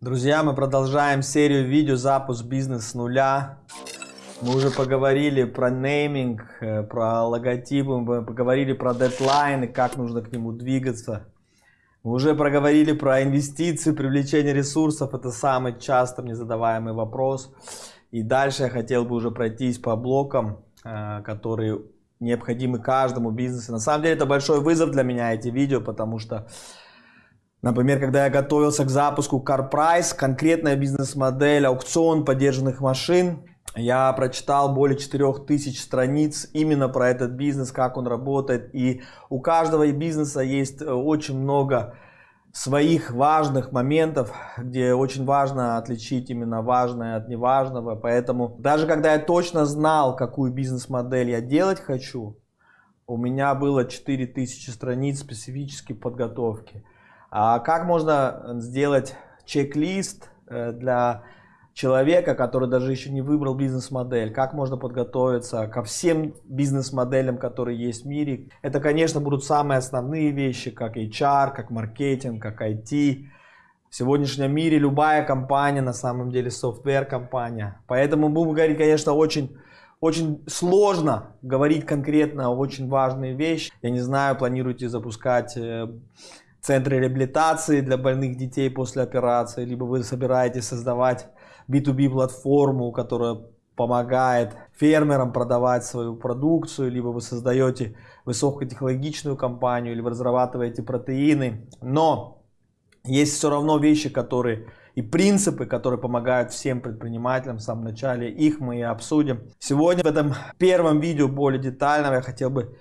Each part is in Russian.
Друзья, мы продолжаем серию видео «Запуск бизнес с нуля». Мы уже поговорили про нейминг, э, про логотипы, мы поговорили про дедлайны, как нужно к нему двигаться. Мы уже проговорили про инвестиции, привлечение ресурсов. Это самый часто мне задаваемый вопрос. И дальше я хотел бы уже пройтись по блокам, э, которые необходимы каждому бизнесу. На самом деле это большой вызов для меня эти видео, потому что Например, когда я готовился к запуску CarPrice, конкретная бизнес-модель, аукцион поддержанных машин, я прочитал более 4000 страниц именно про этот бизнес, как он работает. И у каждого бизнеса есть э, очень много своих важных моментов, где очень важно отличить именно важное от неважного. Поэтому даже когда я точно знал, какую бизнес-модель я делать хочу, у меня было 4000 страниц специфической подготовки. А как можно сделать чек-лист э, для человека, который даже еще не выбрал бизнес-модель? Как можно подготовиться ко всем бизнес-моделям, которые есть в мире? Это, конечно, будут самые основные вещи, как HR, как маркетинг, как IT. В сегодняшнем мире любая компания, на самом деле, софтвер-компания. Поэтому будем говорить, конечно, очень очень сложно говорить конкретно очень важные вещи. Я не знаю, планируете запускать э, центры реабилитации для больных детей после операции, либо вы собираетесь создавать B2B платформу, которая помогает фермерам продавать свою продукцию, либо вы создаете высокотехнологичную компанию, вы разрабатываете протеины. Но есть все равно вещи, которые и принципы, которые помогают всем предпринимателям в самом начале. Их мы и обсудим. Сегодня в этом первом видео более детально я хотел бы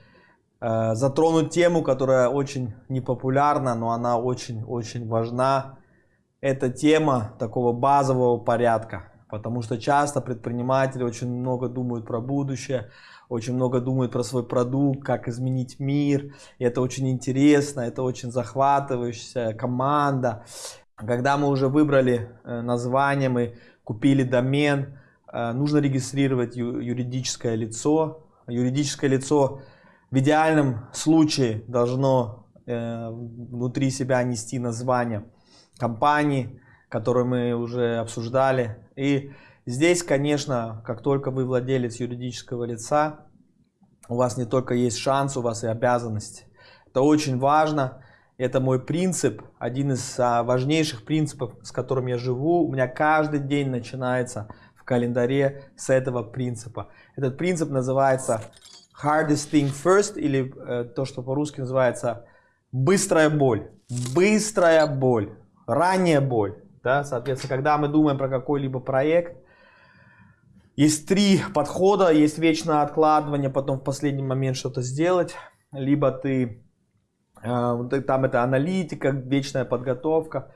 затронуть тему, которая очень непопулярна, но она очень-очень важна. Это тема такого базового порядка, потому что часто предприниматели очень много думают про будущее, очень много думают про свой продукт, как изменить мир. И это очень интересно, это очень захватывающая команда. Когда мы уже выбрали э, название, мы купили домен, э, нужно регистрировать юридическое лицо. Юридическое лицо в идеальном случае должно э, внутри себя нести название компании, которую мы уже обсуждали. И здесь, конечно, как только вы владелец юридического лица, у вас не только есть шанс, у вас и обязанность. Это очень важно. Это мой принцип, один из а, важнейших принципов, с которым я живу. У меня каждый день начинается в календаре с этого принципа. Этот принцип называется hardest thing first, или э, то, что по-русски называется быстрая боль. Быстрая боль, ранняя боль. Да? Соответственно, когда мы думаем про какой-либо проект, есть три подхода. Есть вечное откладывание, потом в последний момент что-то сделать. Либо ты, э, там это аналитика, вечная подготовка.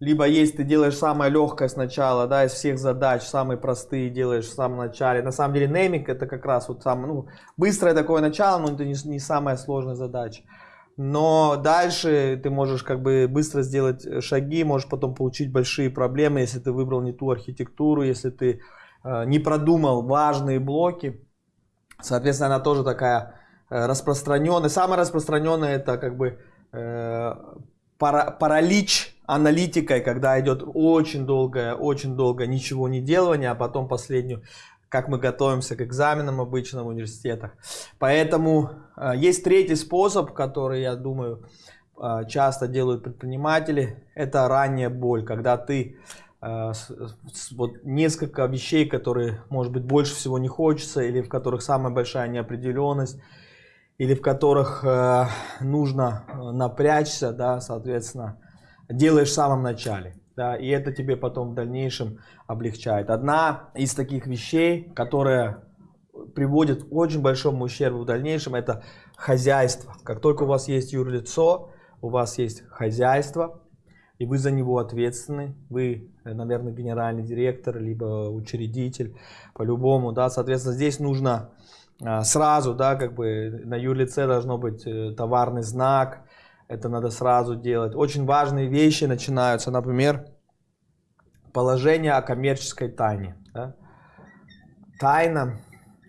Либо есть ты делаешь самое легкое сначала, да, из всех задач, самые простые делаешь в самом начале. На самом деле нейминг это как раз вот самое, ну, быстрое такое начало, но это не, не самая сложная задача. Но дальше ты можешь как бы быстро сделать шаги, можешь потом получить большие проблемы, если ты выбрал не ту архитектуру, если ты э, не продумал важные блоки. Соответственно, она тоже такая э, распространенная. Самая распространенная это как бы э, пара, паралич аналитикой, когда идет очень долгое, очень долго ничего не делание, а потом последнюю, как мы готовимся к экзаменам обычно в университетах. Поэтому э, есть третий способ, который, я думаю, э, часто делают предприниматели. Это ранняя боль, когда ты э, вот несколько вещей, которые, может быть, больше всего не хочется, или в которых самая большая неопределенность, или в которых э, нужно напрячься, да, соответственно, делаешь в самом начале. Да, и это тебе потом в дальнейшем облегчает. Одна из таких вещей, которая приводит к очень большому ущербу в дальнейшем, это хозяйство. Как только у вас есть юрлицо, у вас есть хозяйство, и вы за него ответственны, вы, наверное, генеральный директор, либо учредитель, по-любому, да, соответственно, здесь нужно сразу, да, как бы на юрлице должно быть э, товарный знак, это надо сразу делать. Очень важные вещи начинаются, например, положение о коммерческой тайне. Да? Тайна,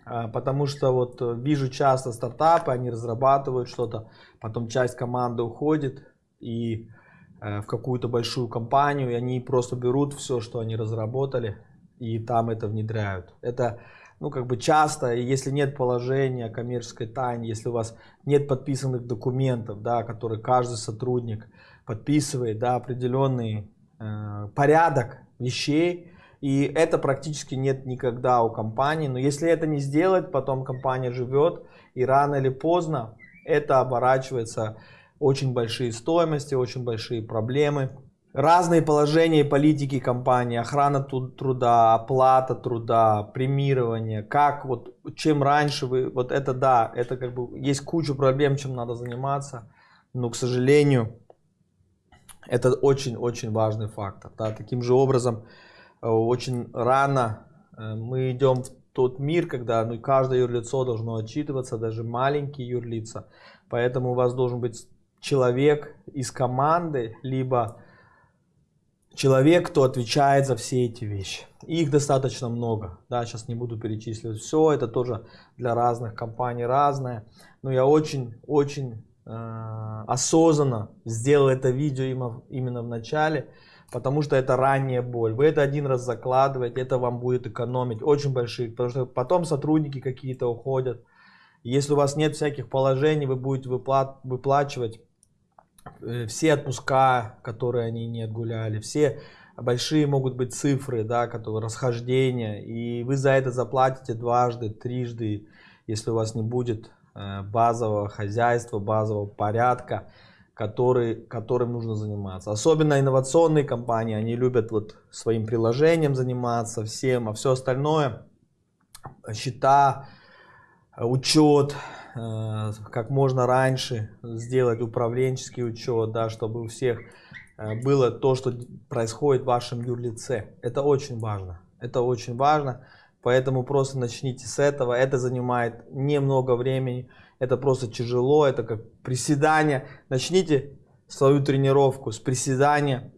а, потому что вот вижу часто стартапы, они разрабатывают что-то, потом часть команды уходит, и э, в какую-то большую компанию, и они просто берут все, что они разработали, и там это внедряют. Это ну, как бы часто, если нет положения коммерческой тайны, если у вас нет подписанных документов, да, которые каждый сотрудник подписывает, да, определенный э, порядок вещей, и это практически нет никогда у компании. Но если это не сделать, потом компания живет, и рано или поздно это оборачивается очень большие стоимости, очень большие проблемы. Разные положения политики компании, охрана труда, оплата труда, премирование, как вот, чем раньше вы, вот это да, это как бы, есть куча проблем, чем надо заниматься, но, к сожалению, это очень-очень важный фактор. Да. Таким же образом, э, очень рано э, мы идем в тот мир, когда ну, каждое юрлицо должно отчитываться, даже маленькие юрлица. Поэтому у вас должен быть человек из команды, либо человек, кто отвечает за все эти вещи. Их достаточно много. Да, сейчас не буду перечисливать все, это тоже для разных компаний разное. Но я очень-очень э, осознанно сделал это видео именно, в начале, потому что это ранняя боль. Вы это один раз закладываете, это вам будет экономить очень большие, потому что потом сотрудники какие-то уходят. Если у вас нет всяких положений, вы будете выпла выплачивать все отпуска, которые они не отгуляли, все большие могут быть цифры, да, которые расхождения, и вы за это заплатите дважды, трижды, если у вас не будет э, базового хозяйства, базового порядка, который, которым нужно заниматься. Особенно инновационные компании, они любят вот своим приложением заниматься, всем, а все остальное, счета, учет, Э, как можно раньше сделать управленческий учет, да, чтобы у всех э, было то, что происходит в вашем юрлице. Это очень важно. Это очень важно. Поэтому просто начните с этого. Это занимает немного времени. Это просто тяжело. Это как приседание. Начните свою тренировку с приседания.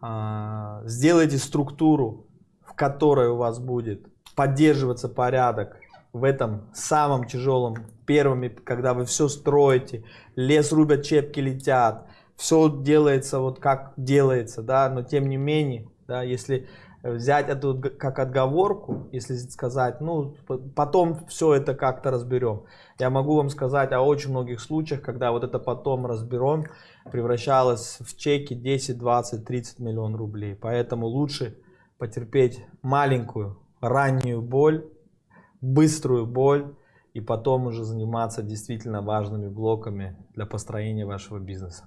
А, сделайте структуру, в которой у вас будет поддерживаться порядок в этом самом тяжелом первыми, когда вы все строите, лес рубят, чепки летят, все делается вот как делается, да, но тем не менее, да, если взять это как отговорку, если сказать, ну, потом все это как-то разберем. Я могу вам сказать о очень многих случаях, когда вот это потом разберем, превращалось в чеки 10, 20, 30 миллион рублей. Поэтому лучше потерпеть маленькую раннюю боль, быструю боль, и потом уже заниматься действительно важными блоками для построения вашего бизнеса.